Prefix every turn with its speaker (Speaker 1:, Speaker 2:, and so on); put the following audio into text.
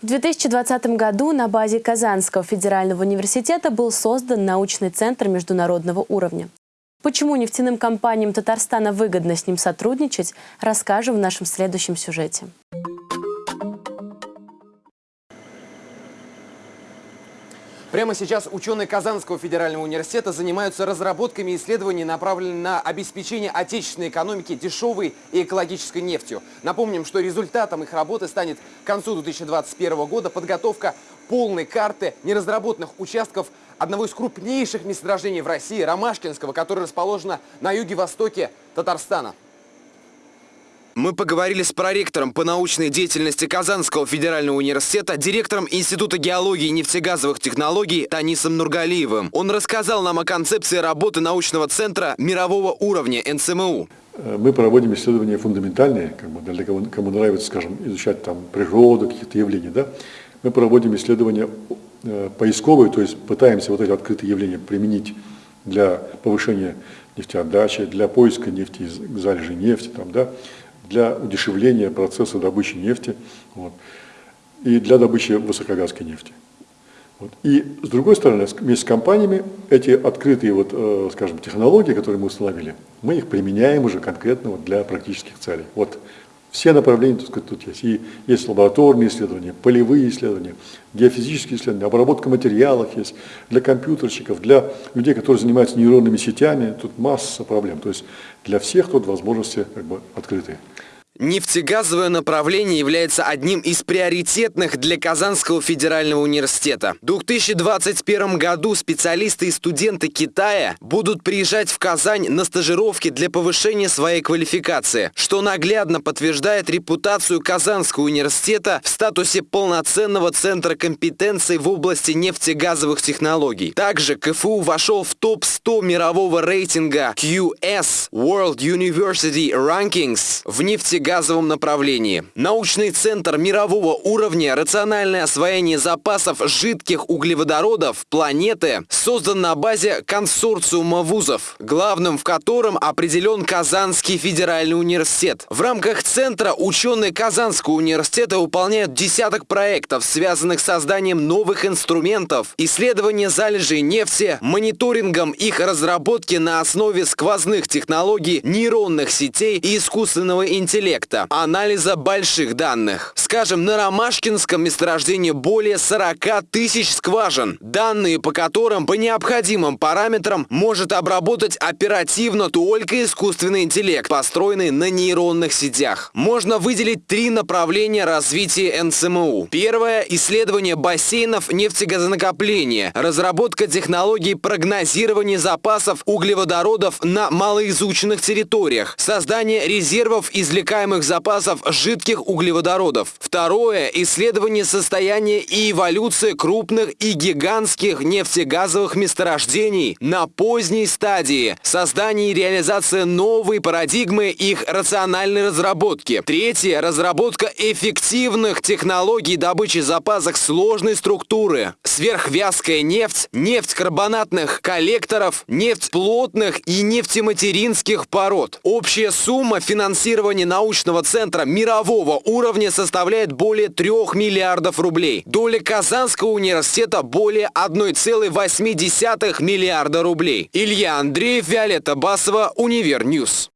Speaker 1: В 2020 году на базе Казанского федерального университета был создан научный центр международного уровня. Почему нефтяным компаниям Татарстана выгодно с ним сотрудничать, расскажем в нашем следующем сюжете.
Speaker 2: Прямо сейчас ученые Казанского федерального университета занимаются разработками исследований, направленными на обеспечение отечественной экономики дешевой и экологической нефтью. Напомним, что результатом их работы станет к концу 2021 года подготовка полной карты неразработанных участков одного из крупнейших месторождений в России, Ромашкинского, которое расположено на юге-востоке Татарстана. Мы поговорили с проректором по научной деятельности Казанского федерального университета, директором Института геологии и нефтегазовых технологий Танисом Нургалиевым. Он рассказал нам о концепции работы научного центра мирового уровня НСМУ.
Speaker 3: Э, мы проводим исследования фундаментальные, как бы для кого, кому нравится, скажем, изучать там природу, каких-то явлений, да. Мы проводим исследования э, поисковые, то есть пытаемся вот эти открытые явления применить для повышения нефтеотдачи, для поиска нефти, залежей нефти, там, да, для удешевления процесса добычи нефти вот, и для добычи высокогазской нефти. Вот. И с другой стороны, вместе с компаниями эти открытые, вот, э, скажем, технологии, которые мы установили, мы их применяем уже конкретно вот, для практических целей. Вот все направления, так сказать, тут есть. И есть лабораторные исследования, полевые исследования, геофизические исследования, обработка материалов есть для компьютерщиков, для людей, которые занимаются нейронными сетями. Тут масса проблем. То есть для всех тут возможности как бы открытые.
Speaker 2: Нефтегазовое направление является одним из приоритетных для Казанского федерального университета. В 2021 году специалисты и студенты Китая будут приезжать в Казань на стажировки для повышения своей квалификации, что наглядно подтверждает репутацию Казанского университета в статусе полноценного центра компетенций в области нефтегазовых технологий. Также КФУ вошел в топ-100 мирового рейтинга QS World University Rankings в нефтегазовых газовом направлении. Научный центр мирового уровня «Рациональное освоение запасов жидких углеводородов планеты» создан на базе консорциума вузов, главным в котором определен Казанский федеральный университет. В рамках центра ученые Казанского университета выполняют десяток проектов, связанных с созданием новых инструментов, исследования залежей нефти, мониторингом их разработки на основе сквозных технологий нейронных сетей и искусственного интеллекта проекта анализа больших данных. Скажем, на Ромашкинском месторождении более 40 тысяч скважин, данные по которым по необходимым параметрам может обработать оперативно только искусственный интеллект, построенный на нейронных сетях. Можно выделить три направления развития НСМУ. Первое – исследование бассейнов нефтегазонакопления, разработка технологий прогнозирования запасов углеводородов на малоизученных территориях, создание резервов извлекаемых запасов жидких углеводородов. Второе – исследование состояния и эволюции крупных и гигантских нефтегазовых месторождений на поздней стадии. Создание и реализация новой парадигмы их рациональной разработки. Третье – разработка эффективных технологий добычи запасов сложной структуры. Сверхвязкая нефть, нефть карбонатных коллекторов, нефть плотных и нефтематеринских пород. Общая сумма финансирования научного центра мирового уровня составляет более 3 миллиардов рублей. Доля Казанского университета более 1,8 миллиарда рублей. Илья Андреев, Виолетта Басова, Универньюз.